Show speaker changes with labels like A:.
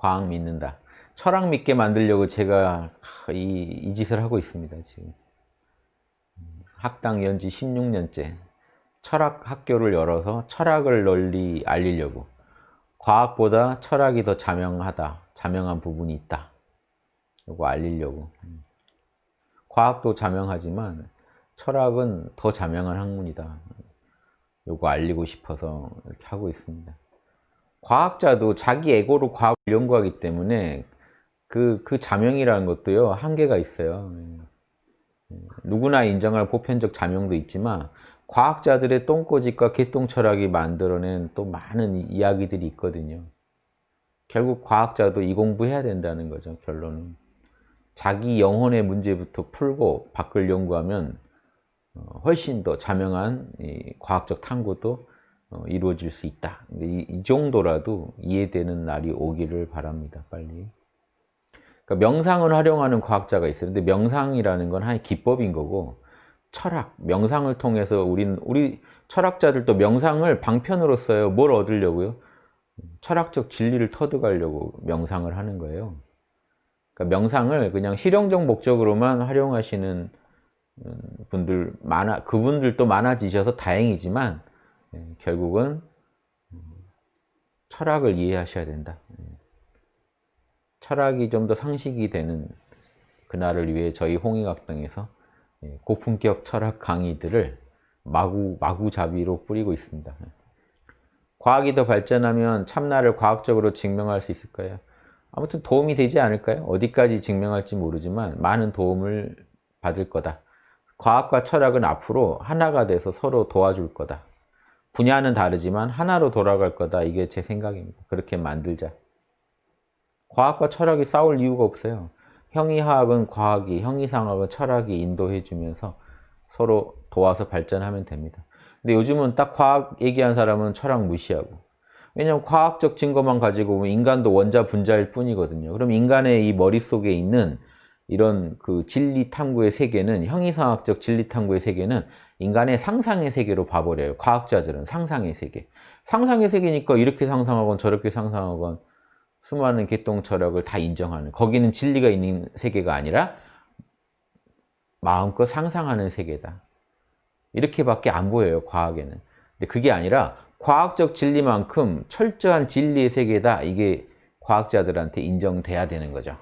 A: 과학 믿는다. 철학 믿게 만들려고 제가 이, 이 짓을 하고 있습니다. 지금 학당 연지 16년째 철학 학교를 열어서 철학을 널리 알리려고 과학보다 철학이 더 자명하다. 자명한 부분이 있다. 이거 알리려고. 과학도 자명하지만 철학은 더 자명한 학문이다. 요거 알리고 싶어서 이렇게 하고 있습니다. 과학자도 자기 에고로 과학을 연구하기 때문에 그, 그 자명이라는 것도요, 한계가 있어요. 누구나 인정할 보편적 자명도 있지만, 과학자들의 똥꼬집과 개똥 철학이 만들어낸 또 많은 이야기들이 있거든요. 결국 과학자도 이 공부해야 된다는 거죠, 결론은. 자기 영혼의 문제부터 풀고 밖을 연구하면 어, 훨씬 더 자명한 과학적 탐구도 어, 이루어질 수 있다. 이 정도라도 이해되는 날이 오기를 바랍니다. 빨리. 그러니까 명상을 활용하는 과학자가 있어요. 근데 명상이라는 건 하나의 기법인 거고 철학, 명상을 통해서 우린 우리 철학자들도 명상을 방편으로 써요. 뭘 얻으려고요? 철학적 진리를 터득하려고 명상을 하는 거예요. 그러니까 명상을 그냥 실용적 목적으로만 활용하시는 음, 분들 많아 그분들도 많아지셔서 다행이지만 예, 결국은 음, 철학을 이해하셔야 된다. 예. 철학이 좀 더 상식이 되는 그날을 위해 저희 홍익학당에서 예, 고품격 철학 강의들을 마구 마구잡이로 뿌리고 있습니다. 과학이 더 발전하면 참나를 과학적으로 증명할 수 있을까요? 아무튼 도움이 되지 않을까요? 어디까지 증명할지 모르지만 많은 도움을 받을 거다. 과학과 철학은 앞으로 하나가 돼서 서로 도와줄 거다. 분야는 다르지만 하나로 돌아갈 거다. 이게 제 생각입니다. 그렇게 만들자. 과학과 철학이 싸울 이유가 없어요. 형이화학은 과학이, 형이상학은 철학이 인도해 주면서 서로 도와서 발전하면 됩니다. 근데 요즘은 딱 과학 얘기한 사람은 철학 무시하고 왜냐하면 과학적 증거만 가지고 보면 인간도 원자 분자일 뿐이거든요. 그럼 인간의 이 머릿속에 있는 이런 그 진리 탐구의 세계는 형이상학적 진리 탐구의 세계는 인간의 상상의 세계로 봐버려요. 과학자들은 상상의 세계. 상상의 세계니까 이렇게 상상하건 저렇게 상상하건 수많은 개똥 철학을 다 인정하는 거기는 진리가 있는 세계가 아니라 마음껏 상상하는 세계다. 이렇게밖에 안 보여요. 과학에는. 근데 그게 아니라 과학적 진리만큼 철저한 진리의 세계다. 이게 과학자들한테 인정돼야 되는 거죠.